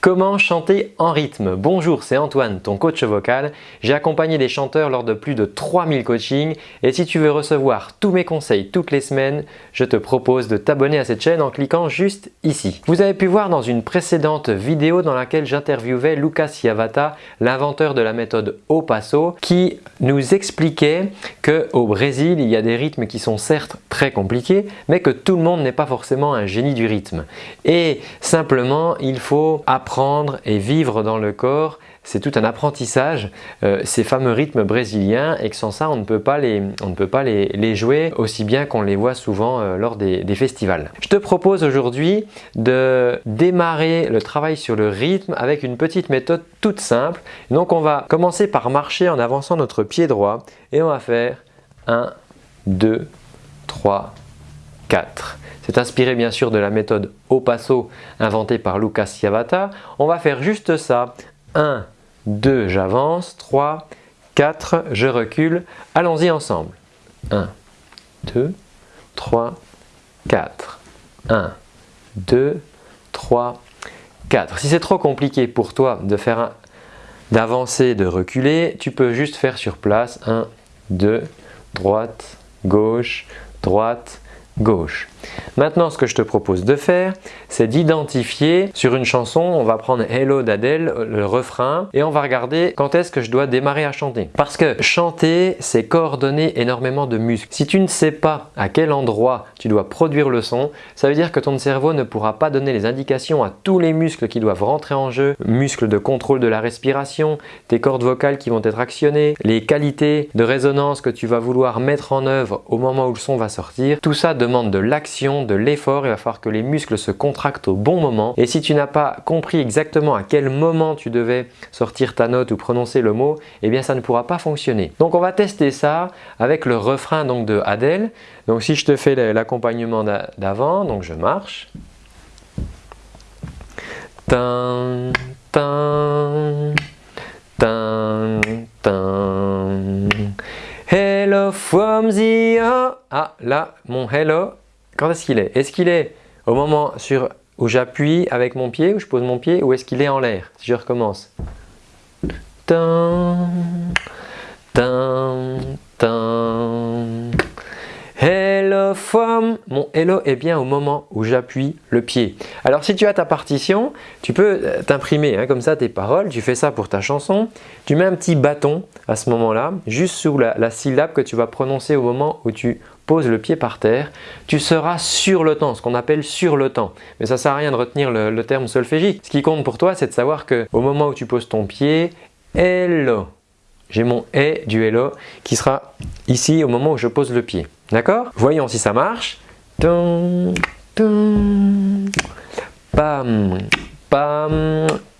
Comment chanter en rythme? Bonjour, c'est Antoine, ton coach vocal. J'ai accompagné des chanteurs lors de plus de 3000 coachings et si tu veux recevoir tous mes conseils toutes les semaines, je te propose de t'abonner à cette chaîne en cliquant juste ici. Vous avez pu voir dans une précédente vidéo dans laquelle j'interviewais Lucas Yavata, l'inventeur de la méthode Au Passo, qui nous expliquait qu'au Brésil, il y a des rythmes qui sont certes très compliqués, mais que tout le monde n'est pas forcément un génie du rythme. Et simplement, il faut apprendre et vivre dans le corps, c'est tout un apprentissage, euh, ces fameux rythmes brésiliens et que sans ça on ne peut pas les, jouer aussi bien qu'on les voit souvent euh, lors des, des, festivals. Je te propose aujourd'hui de démarrer le travail sur le rythme avec une petite méthode toute simple. Donc on va commencer par marcher en avançant notre pied droit et on va faire 1, 2, 3, 4. C'est inspiré bien sûr de la méthode au passo inventée par Lucas Yavata. On va faire juste ça. 1, 2, j'avance. 3, 4, je recule. Allons-y ensemble. 1, 2, 3, 4. 1, 2, 3, 4. Si c'est trop compliqué pour toi de faire d'avancer, de reculer, tu peux juste faire sur place 1, 2, droite, gauche, droite, gauche. Maintenant, ce que je te propose de faire, c'est d'identifier sur une chanson, on va prendre Hello d'Adèle, le refrain, et on va regarder quand est-ce que je dois démarrer à chanter. Parce que chanter, c'est coordonner énormément de muscles. Si tu ne sais pas à quel endroit tu dois produire le son, ça veut dire que ton cerveau ne pourra pas donner les indications à tous les muscles qui doivent rentrer en jeu, muscles de contrôle de la respiration, tes cordes vocales qui vont être actionnées, les qualités de résonance que tu vas vouloir mettre en œuvre au moment où le son va sortir. Tout ça demande de l'action de l'effort, il va falloir que les muscles se contractent au bon moment. Et si tu n'as pas compris exactement à quel moment tu devais sortir ta note ou prononcer le mot, eh bien ça ne pourra pas fonctionner. Donc on va tester ça avec le refrain donc de Adèle. Donc si je te fais l'accompagnement d'avant, donc je marche. Hello from the... Ah là, mon hello, quand est-ce qu'il est? Est-ce qu'il est au moment sur, où j'appuie avec mon pied, où je pose mon pied, ou est-ce qu'il est en l'air? Si je recommence. Hello from Mon hello est bien au moment où j'appuie le pied. Alors si tu as ta partition, tu peux euh, t'imprimer hein, comme ça tes paroles. Tu fais ça pour ta chanson. Tu mets un petit bâton à ce moment-là, juste sous la, la syllabe que tu vas prononcer au moment où tu poses le pied par terre, tu seras sur le temps, ce qu'on appelle sur le temps. Mais ça ne sert à rien de retenir le, terme solfégique. Ce qui compte pour toi, c'est de savoir que au moment où tu poses ton pied, hello, j'ai mon et du hello qui sera ici au moment où je pose le pied. D'accord? Voyons si ça marche.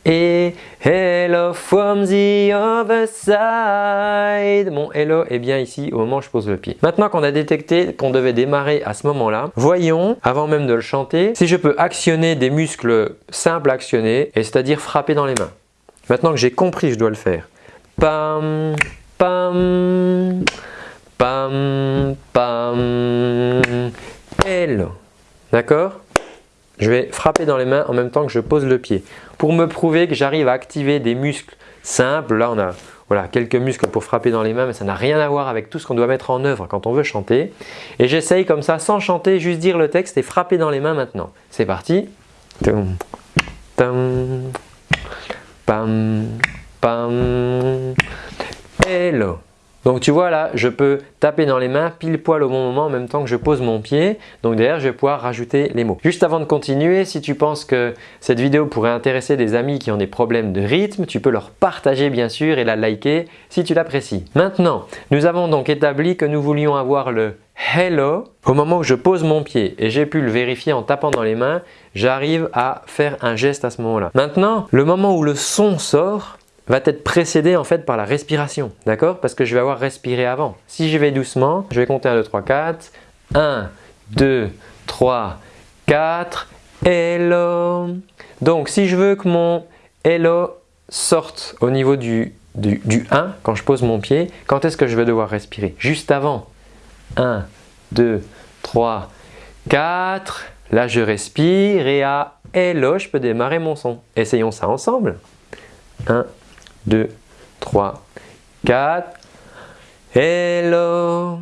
Et hello from the other side. Mon hello est bien ici au moment où je pose le pied. Maintenant qu'on a détecté qu'on devait démarrer à ce moment-là, voyons, avant même de le chanter, si je peux actionner des muscles simples à actionner, c'est-à-dire frapper dans les mains. Maintenant que j'ai compris, je dois le faire. Pam, pam, pam, pam, hello. D'accord? Je vais frapper dans les mains en même temps que je pose le pied. Pour me prouver que j'arrive à activer des muscles simples, là on a voilà, quelques muscles pour frapper dans les mains, mais ça n'a rien à voir avec tout ce qu'on doit mettre en œuvre quand on veut chanter. Et j'essaye comme ça, sans chanter, juste dire le texte et frapper dans les mains maintenant. C'est parti. pam, pam. Hello. Donc tu vois là, je peux taper dans les mains pile poil au bon moment en même temps que je pose mon pied. Donc derrière, je vais pouvoir rajouter les mots. Juste avant de continuer, si tu penses que cette vidéo pourrait intéresser des amis qui ont des problèmes de rythme, tu peux leur partager bien sûr et la liker si tu l'apprécies. Maintenant, nous avons donc établi que nous voulions avoir le hello au moment où je pose mon pied et j'ai pu le vérifier en tapant dans les mains, j'arrive à faire un geste à ce moment-là. Maintenant, le moment où le son sort, va être précédé en fait par la respiration, d'accord? Parce que je vais avoir respiré avant. Si je vais doucement, je vais compter 1, 2, 3, 4. 1, 2, 3, 4. Hello. Donc si je veux que mon hello sorte au niveau du, du, du 1 quand je pose mon pied, quand est-ce que je vais devoir respirer? Juste avant. 1, 2, 3, 4. Là, je respire et à Hello, je peux démarrer mon son. Essayons ça ensemble. 1, 2, 3, 4. Hello.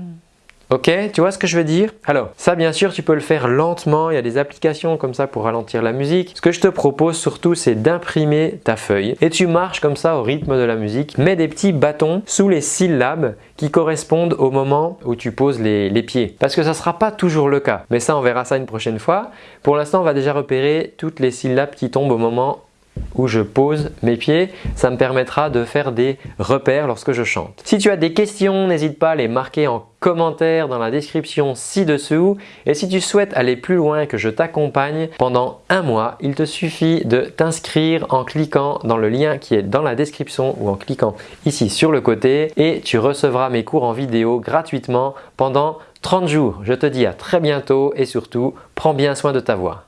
Ok, tu vois ce que je veux dire? Alors, ça bien sûr, tu peux le faire lentement. Il y a des applications comme ça pour ralentir la musique. Ce que je te propose surtout, c'est d'imprimer ta feuille et tu marches comme ça au rythme de la musique. Mets des petits bâtons sous les syllabes qui correspondent au moment où tu poses les, les pieds. Parce que ça ne sera pas toujours le cas. Mais ça, on verra ça une prochaine fois. Pour l'instant, on va déjà repérer toutes les syllabes qui tombent au moment où je pose mes pieds. Ça me permettra de faire des repères lorsque je chante. Si tu as des questions, n'hésite pas à les marquer en commentaire dans la description ci-dessous. Et si tu souhaites aller plus loin que je t'accompagne pendant un mois, il te suffit de t'inscrire en cliquant dans le lien qui est dans la description ou en cliquant ici sur le côté et tu recevras mes cours en vidéo gratuitement pendant 30 jours. Je te dis à très bientôt et surtout, prends bien soin de ta voix.